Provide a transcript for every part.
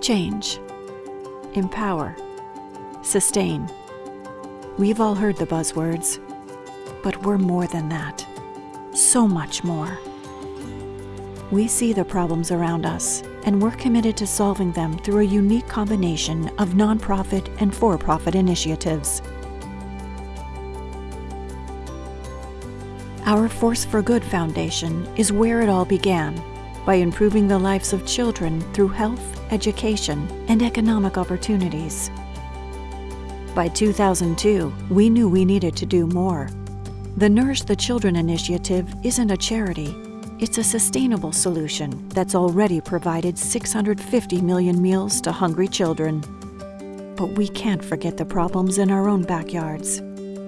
Change. Empower. Sustain. We've all heard the buzzwords, but we're more than that. So much more. We see the problems around us, and we're committed to solving them through a unique combination of nonprofit and for profit initiatives. Our Force for Good Foundation is where it all began by improving the lives of children through health, education, and economic opportunities. By 2002, we knew we needed to do more. The Nourish the Children initiative isn't a charity, it's a sustainable solution that's already provided 650 million meals to hungry children. But we can't forget the problems in our own backyards.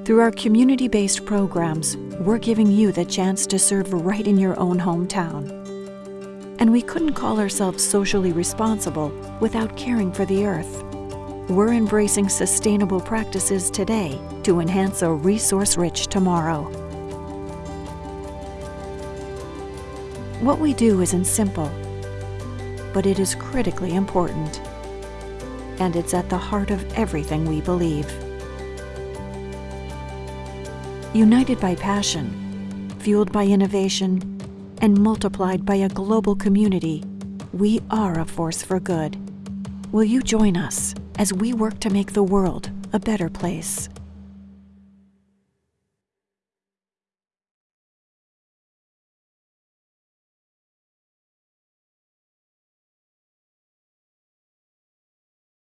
Through our community based programs, we're giving you the chance to serve right in your own hometown. And we couldn't call ourselves socially responsible without caring for the earth. We're embracing sustainable practices today to enhance a resource rich tomorrow. What we do isn't simple, but it is critically important. And it's at the heart of everything we believe. United by passion, fueled by innovation, and multiplied by a global community, we are a force for good. Will you join us as we work to make the world a better place?